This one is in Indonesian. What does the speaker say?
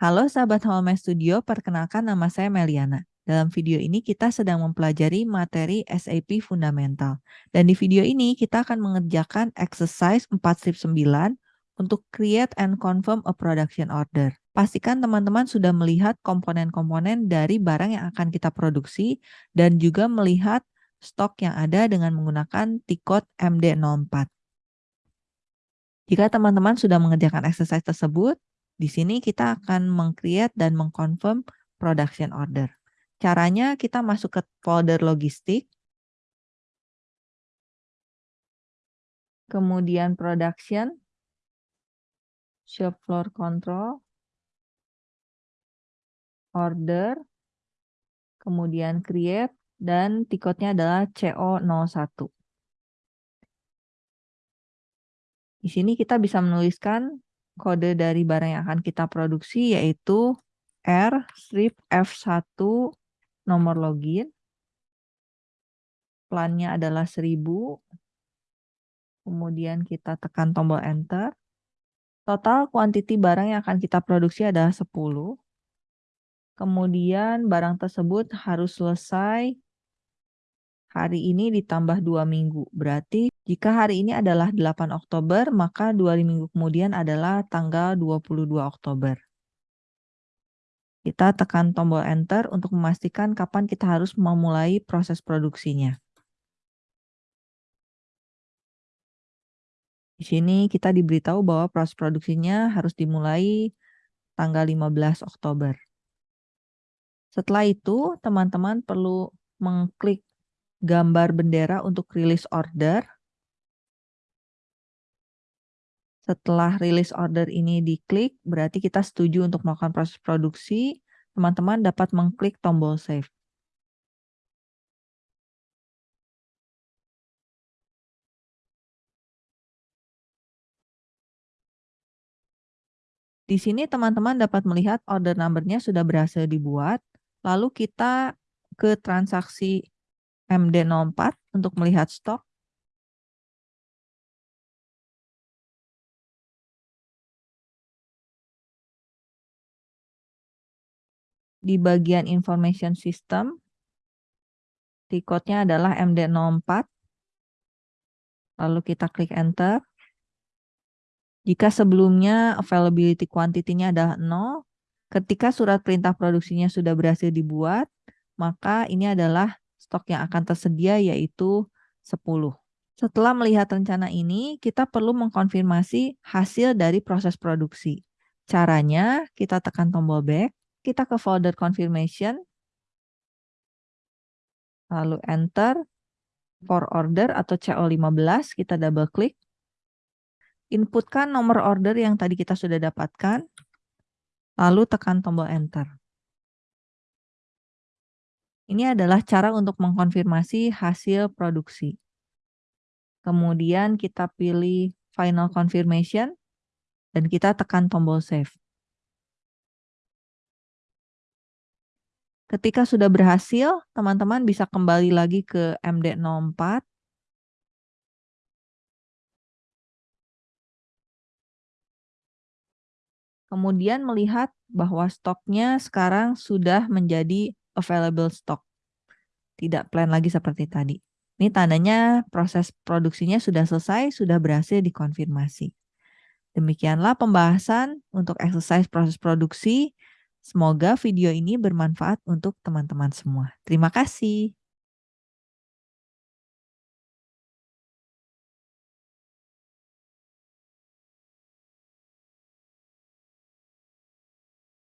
Halo sahabat Home Studio, perkenalkan nama saya Meliana. Dalam video ini kita sedang mempelajari materi SAP Fundamental. Dan di video ini kita akan mengerjakan exercise 4-9 untuk create and confirm a production order. Pastikan teman-teman sudah melihat komponen-komponen dari barang yang akan kita produksi dan juga melihat stok yang ada dengan menggunakan T-code MD04. Jika teman-teman sudah mengerjakan exercise tersebut, di sini kita akan mengcreate dan mengconfirm production order. Caranya kita masuk ke folder logistik, kemudian production, shop floor control, order, kemudian create, dan tiketnya adalah CO01. Di sini kita bisa menuliskan kode dari barang yang akan kita produksi yaitu R strip F1 nomor login. Plannya adalah 1000. Kemudian kita tekan tombol enter. Total quantity barang yang akan kita produksi adalah 10. Kemudian barang tersebut harus selesai hari ini ditambah dua minggu. Berarti jika hari ini adalah 8 Oktober, maka dua minggu kemudian adalah tanggal 22 Oktober. Kita tekan tombol enter untuk memastikan kapan kita harus memulai proses produksinya. Di sini kita diberitahu bahwa proses produksinya harus dimulai tanggal 15 Oktober. Setelah itu, teman-teman perlu mengklik gambar bendera untuk rilis order. Setelah rilis order ini diklik, berarti kita setuju untuk melakukan proses produksi. Teman-teman dapat mengklik tombol save. Di sini teman-teman dapat melihat order number-nya sudah berhasil dibuat. Lalu kita ke transaksi MD04 untuk melihat stok. Di bagian information system, T-code-nya adalah MD04. Lalu kita klik enter. Jika sebelumnya availability quantity-nya adalah 0, ketika surat perintah produksinya sudah berhasil dibuat, maka ini adalah stok yang akan tersedia yaitu 10. Setelah melihat rencana ini, kita perlu mengkonfirmasi hasil dari proses produksi. Caranya, kita tekan tombol back, kita ke folder confirmation, lalu enter, for order atau CO15, kita double klik, inputkan nomor order yang tadi kita sudah dapatkan, lalu tekan tombol enter. Ini adalah cara untuk mengkonfirmasi hasil produksi. Kemudian kita pilih final confirmation dan kita tekan tombol save. Ketika sudah berhasil, teman-teman bisa kembali lagi ke MD04 kemudian melihat bahwa stoknya sekarang sudah menjadi available stock. Tidak plan lagi seperti tadi. Ini tandanya proses produksinya sudah selesai, sudah berhasil dikonfirmasi. Demikianlah pembahasan untuk exercise proses produksi. Semoga video ini bermanfaat untuk teman-teman semua. Terima kasih.